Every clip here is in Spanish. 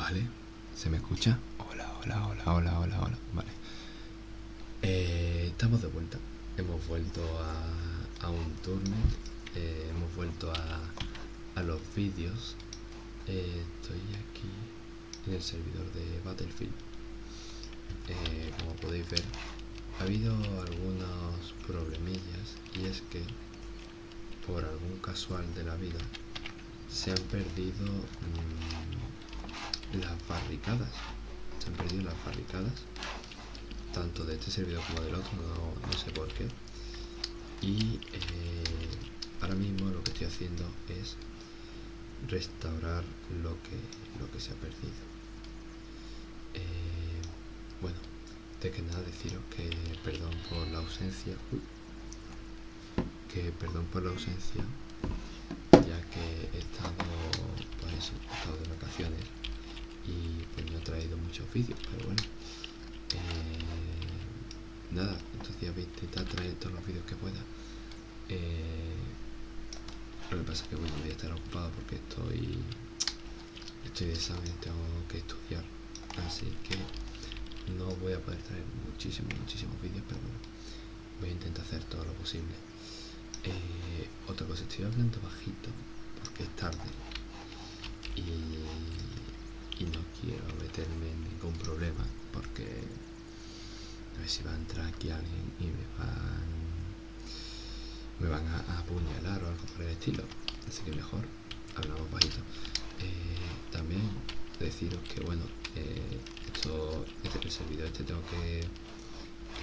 Vale, ¿se me escucha? Hola, hola, hola, hola, hola, hola. Vale. Eh, estamos de vuelta. Hemos vuelto a, un turno. Eh, hemos vuelto a, a los vídeos. Eh, estoy aquí en el servidor de Battlefield. como podéis ver, ha habido algunos problemillas y es que por algún casual de la vida se han perdido mm, las barricadas. Se han perdido las barricadas. Tanto de este servidor como del otro no, sé por qué. Y eh, ahora mismo lo que estoy haciendo es restaurar lo que lo que se ha perdido. Eh, bueno de que nada deciros que perdón por la ausencia que perdón por la ausencia vídeos pero bueno. Eh, nada días voy a intentar traer todos los vídeos que pueda. Eh, lo que pasa es que bueno voy a estar ocupado porque estoy estoy de examen tengo que estudiar. Así que no voy a poder traer muchísimos muchísimos vídeos pero bueno voy a intentar hacer todo lo posible. Eh, otra cosa, estoy hablando bajito porque es tarde si va a entrar aquí alguien y me van me van a, apuñalar o algo por el estilo. Así que mejor hablamos bajito. Eh, también deciros que bueno eh, esto este el servidor este tengo que,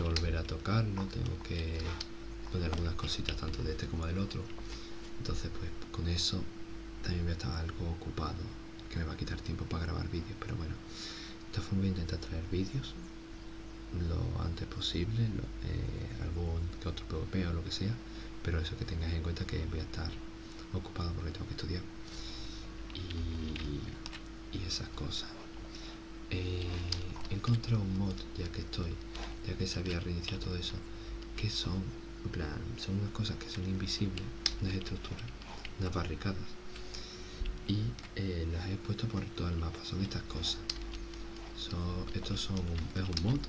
volver a tocarlo tengo que poner algunas cositas tanto de este como del otro. Entonces pues con eso también voy a estar algo ocupado que me va a quitar tiempo para grabar vídeos pero bueno. De todas formas voy a intentar traer vídeos lo antes posible eh, algún que otro PvP o lo que sea pero eso que tengáis en cuenta que voy a estar ocupado porque tengo que estudiar y, y esas cosas eh, he encontrado un mod ya que estoy ya que se había reiniciado todo eso que son en plan, son unas cosas que son invisibles, unas estructuras, unas barricadas. Y eh, las he puesto por todo el mapa, son estas cosas. estos son es un mod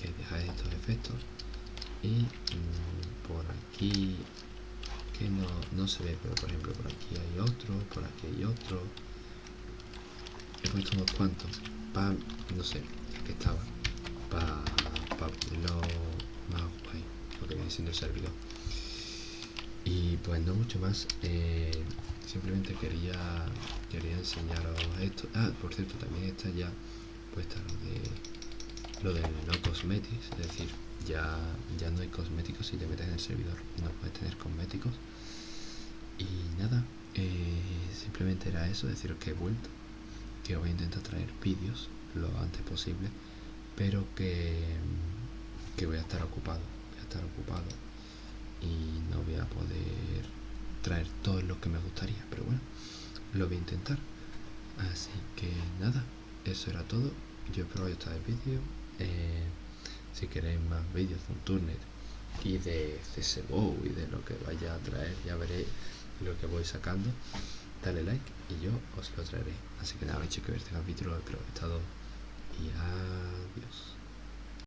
que deja estos efectos. Y mm, por aquí, que no, no se ve, pero por ejemplo por aquí hay otro, por aquí hay otro. He puesto unos cuantos, para, no sé, que estaba, para pa más guay lo que viene siendo el servidor y pues no mucho más eh, simplemente quería quería enseñaros esto ah por cierto también está ya puesta lo de lo de no cosmetics es decir ya ya no hay cosméticos si te metes en el servidor no puedes tener cosméticos y nada eh, simplemente era eso deciros que he vuelto que voy a intentar traer vídeos lo antes posible pero que que voy a estar ocupado estar ocupado y no voy a poder traer todo lo que me gustaría, pero bueno, lo voy a intentar. Así que nada, eso era todo. Yo espero que os el vídeo. Eh, si queréis más vídeos de un turnet y de CSGO y de lo que vaya a traer, ya veréis lo que voy sacando. Dale like y yo os lo traeré. Así que nada, ver este capítulo, espero que y adiós.